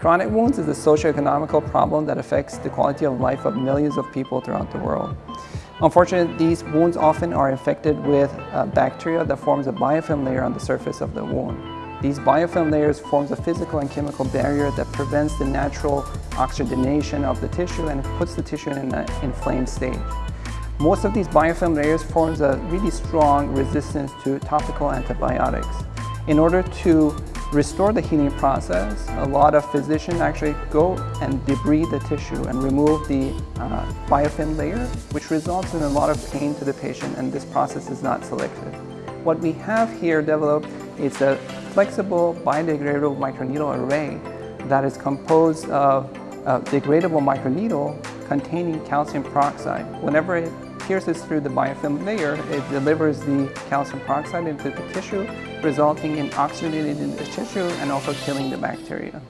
Chronic wounds is a socio-economical problem that affects the quality of life of millions of people throughout the world. Unfortunately, these wounds often are infected with uh, bacteria that forms a biofilm layer on the surface of the wound. These biofilm layers forms a physical and chemical barrier that prevents the natural oxygenation of the tissue and puts the tissue in an inflamed stage. Most of these biofilm layers forms a really strong resistance to topical antibiotics. In order to restore the healing process, a lot of physicians actually go and debride the tissue and remove the uh, biofilm layer, which results in a lot of pain to the patient and this process is not selective. What we have here developed is a flexible biodegradable microneedle array that is composed of a degradable microneedle containing calcium peroxide. Whenever it pierces through the biofilm layer, it delivers the calcium peroxide into the tissue, resulting in oxygenating the tissue and also killing the bacteria.